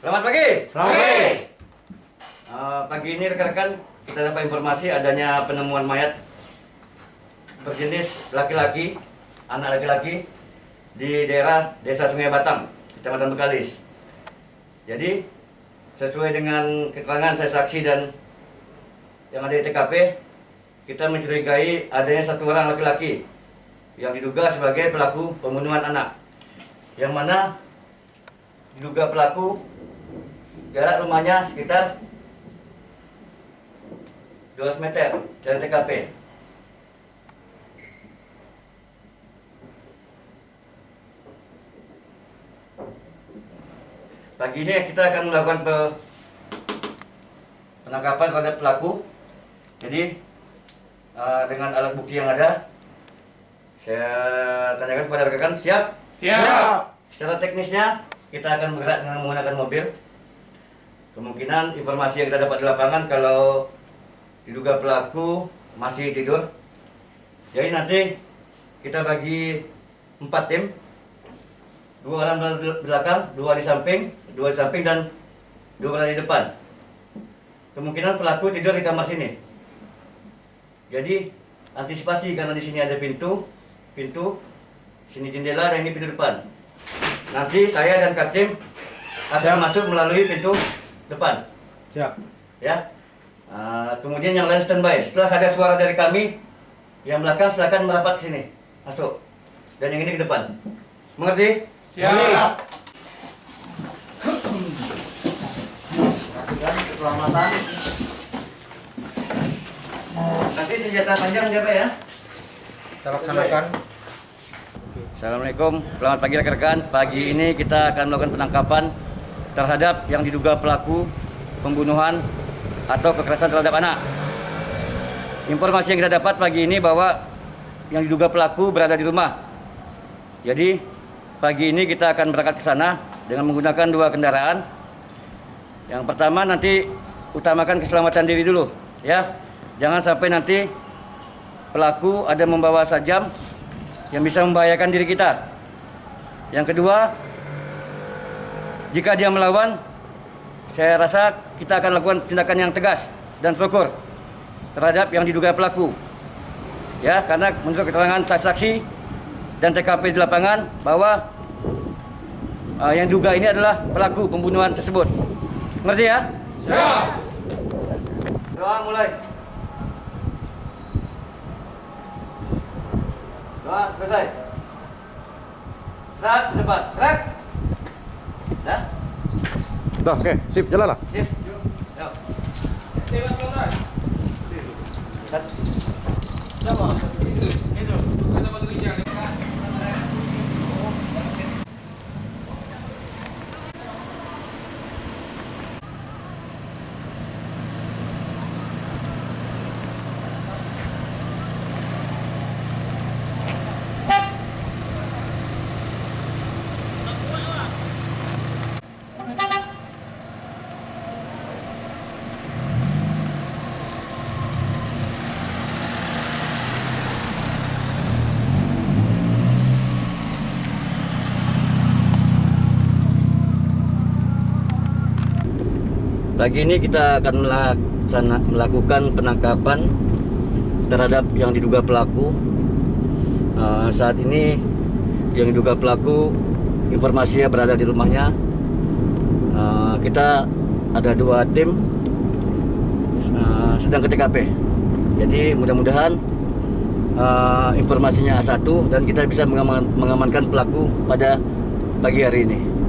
Selamat pagi. Selamat pagi. Eh, pagi ini rekan-rekan kita dapat informasi adanya penemuan mayat berjenis laki-laki, anak laki-laki di daerah Desa Sungai Batang, Kecamatan Bekalis. Jadi sesuai dengan keterangan saya saksi dan yang ada di TKP, kita mencurigai adanya satu orang laki-laki yang diduga sebagai pelaku pembunuhan anak. Yang mana diduga pelaku jarak rumahnya sekitar 200 meter dari TKP. Pagi ini kita akan melakukan pe- penangkapan terhadap pelaku. Jadi eh, dengan alat bukti yang ada, saya tanyakan kepada rekan siap? Siap. Secara teknisnya kita akan bergerak dengan menggunakan mobil. Kemungkinan informasi yang kita dapat di lapangan kalau diduga pelaku masih tidur. Jadi nanti kita bagi empat tim, dua orang di belakang, dua di samping, dua di samping dan dua orang di depan. Kemungkinan pelaku tidur di kamar sini. Jadi antisipasi karena di sini ada pintu, pintu, sini jendela dan ini pintu depan. Nanti saya dan Kapten akan masuk melalui pintu depan, Siap. ya. Ah, kemudian yang lain standby. Setelah ada suara dari kami, yang belakang silakan merapat ke sini, masuk. Dan yang ini ke depan. Mengerti? Siap. keselamatan. Nanti senjata panjang siapa ya? Kita laksanakan. Assalamualaikum, selamat pagi rekan-rekan. Pagi ini kita akan melakukan penangkapan terhadap yang diduga pelaku pembunuhan atau kekerasan terhadap anak. Informasi yang kita dapat pagi ini bahwa yang diduga pelaku berada di rumah. Jadi pagi ini kita akan berangkat ke sana dengan menggunakan dua kendaraan. Yang pertama nanti utamakan keselamatan diri dulu, ya. Jangan sampai nanti pelaku ada membawa sajam yang bisa membahayakan diri kita. Yang kedua, jika dia melawan, saya rasa kita akan lakukan tindakan yang tegas dan terukur terhadap yang diduga pelaku. Ya, karena menurut keterangan saksi dan TKP di lapangan bahwa uh, yang diduga ini adalah pelaku pembunuhan tersebut. Ngerti ya? Siap. Doa mulai. Doa selesai. Serat depan. Gerak. Dah. Dah, oke, sip, jalan lah. Sip. Yuk. Sat. Pagi ini kita akan melakukan penangkapan terhadap yang diduga pelaku. Eh, saat ini yang diduga pelaku informasinya berada di rumahnya. Eh, kita ada dua tim eh, sedang ke TKP. Jadi mudah-mudahan informasinya A1 dan kita bisa mengaman- mengamankan pelaku pada pagi hari ini.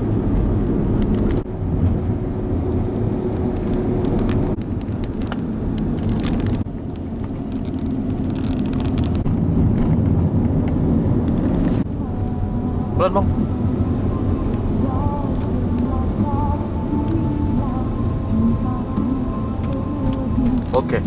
Pelan, Bang. Oke.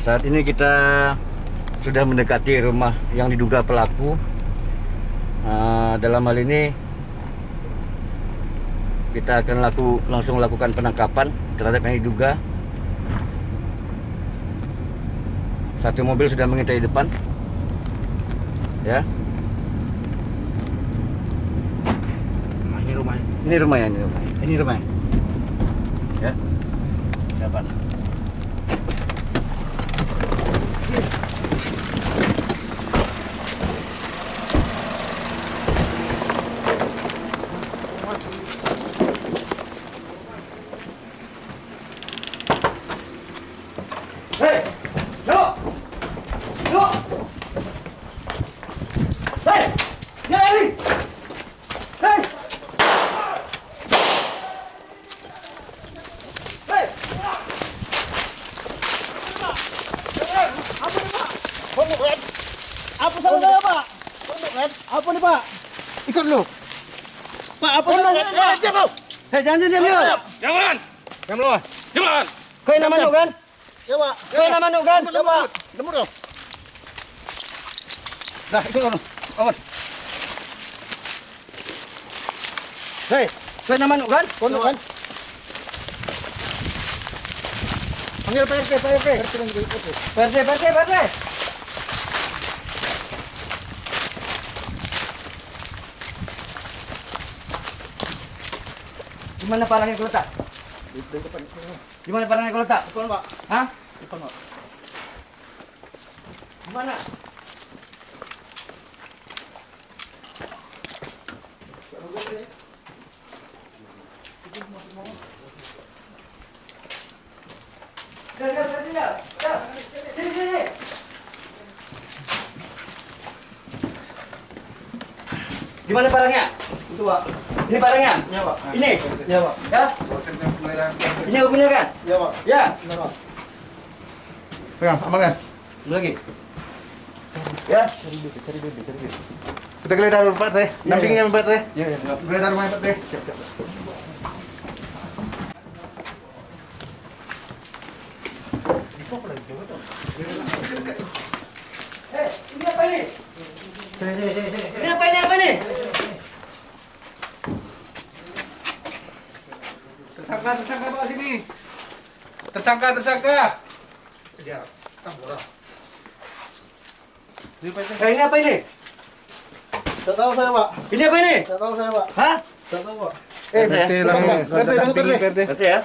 Saat ini kita sudah mendekati rumah yang diduga pelaku. Ah, dalam hal ini kita akan laku, langsung lakukan penangkapan terhadap yang diduga. Satu mobil sudah mengintai di depan. Ya, ini rumahnya. ini rumahnya, ini rumahnya. Ini rumahnya. Ya. Dapat. Jangan diam diam. Jangan! Lu. Jangan! Kau yang nama Nuk kan? Ya, Pak. Kau yang nama Nuk kan? Ya, Pak. Lembut lu. Dah, ikut lu. Aman. Hei, kau yang nama kan? Pondok kan? Panggil PRT, PRT. Perse, perse, perse. Di mana parangnya kau letak? Di mana parangnya kau letak? Depan, Pak. Hah? Depan, Pak. Di mana? Dah, dah, dah, dah. Dah. Sini, sini. Di mana barangnya? Itu, Pak. Ini barangnya? Ya, Pak. Ini? Ya, Pak. Ya? Ini aku punya kan? Ya, Pak. Ya? Pak. Pegang, amankan. Satu lagi. Ya? Kita geledah dulu Pak Teh. Nampingnya Pak Teh. Ya, ya. Geledah rumahnya Pak Teh. Siap, siap. Eh, ini apa ini? Sini, sini, sini, sini. Ini apa ini? Apa ini? Tersangka, tersangka Pak sini. Tersangka, tersangka. Tambora. Eh, ini apa ini? Tak tahu saya, Pak. Ini apa ini? Tak tahu saya, Pak. Hah? Tak tahu, Pak. Eh, Berarti tengok. Berarti ya?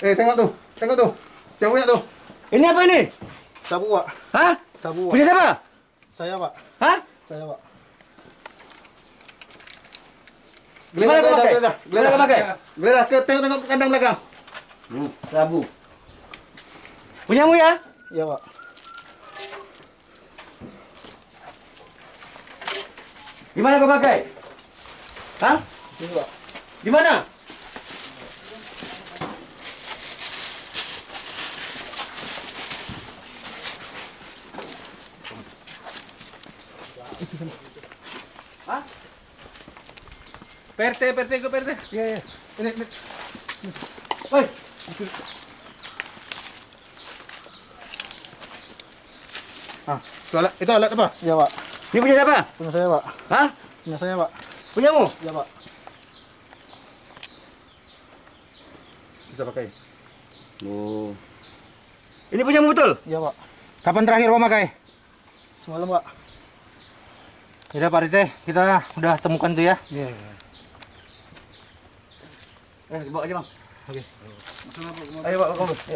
Eh, tengok tuh. Tengok tuh. Siapa punya tuh? Ini apa ini? Sabu, Pak. Hah? Sabu, Pak. Punya siapa? Saya, Pak. Hah? Saya, Pak. Gimana kau pakai? geledah, Gimana kau pakai? Geledah ke tengok tengok ke kandang belakang. Hmm, Sabu. Punyamu ya? Ya, Pak. Gimana kau pakai? Hah? Ini, Pak. Di mana? Hah? PRT, PRT, ke PRT. Iya, iya. Ini, ini. Woi, Ah, itu alat, itu alat apa? Ya, Pak. ini punya siapa? Punya saya, Pak. Hah? Punya saya, Pak. Punyamu? Ya, Pak. Bisa pakai. Oh. Ini punyamu betul? Ya, Pak. Kapan terakhir kau pakai? Semalam, Pak. Yaudah Pak Rite, kita udah temukan tuh ya. Iya, Eh, bawa aja, Bang. Ayo Pak, أيوه الغمس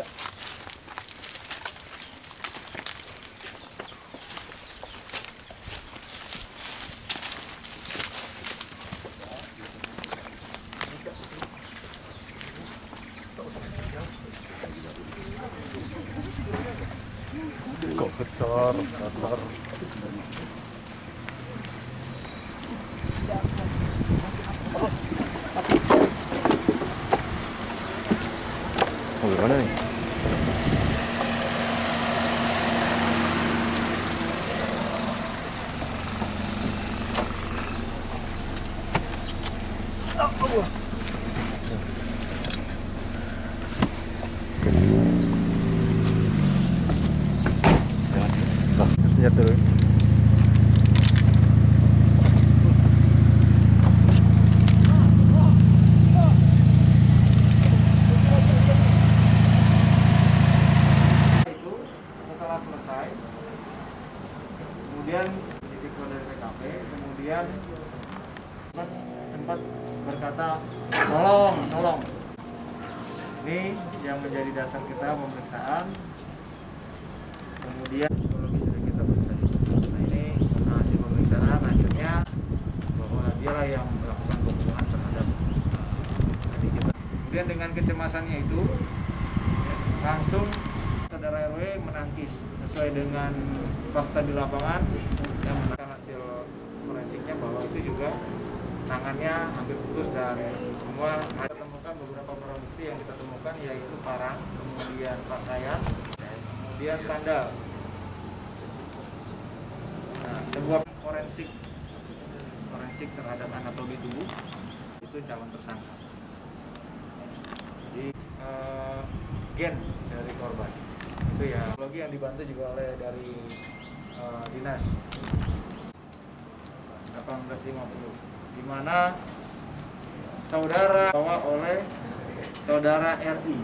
كفر الدار الدار setelah selesai kemudian titik dari TKP kemudian sempat berkata tolong tolong. Ini yang menjadi dasar kita pemeriksaan. Kemudian psikologi sudah kita periksa. Nah ini hasil pemeriksaan akhirnya bahwa dialah yang melakukan pembunuhan terhadap adik kita. Kemudian dengan kecemasannya itu langsung saudara RW menangkis sesuai dengan fakta di lapangan yang menangkan hasil forensiknya bahwa itu juga tangannya hampir putus dan semua kita temukan beberapa barang bukti yang kita temukan yaitu parang, kemudian pakaian, kemudian sandal. Nah, sebuah forensik forensik terhadap anatomi tubuh itu calon tersangka. Jadi eh, gen dari korban itu ya logi yang dibantu juga oleh dari eh, dinas 1850 di mana saudara bawa oleh saudara RI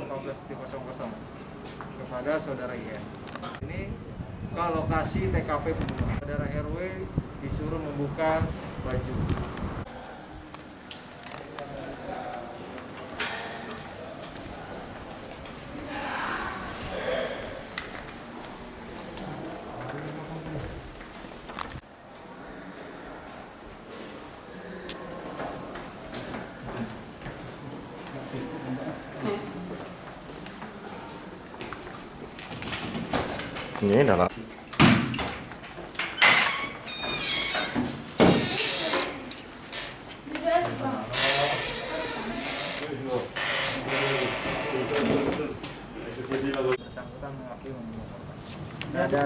15.00 kepada saudara IN ini ke lokasi TKP pembunuhan. Saudara RW disuruh membuka baju Ini dalam. bersangkutan mengakui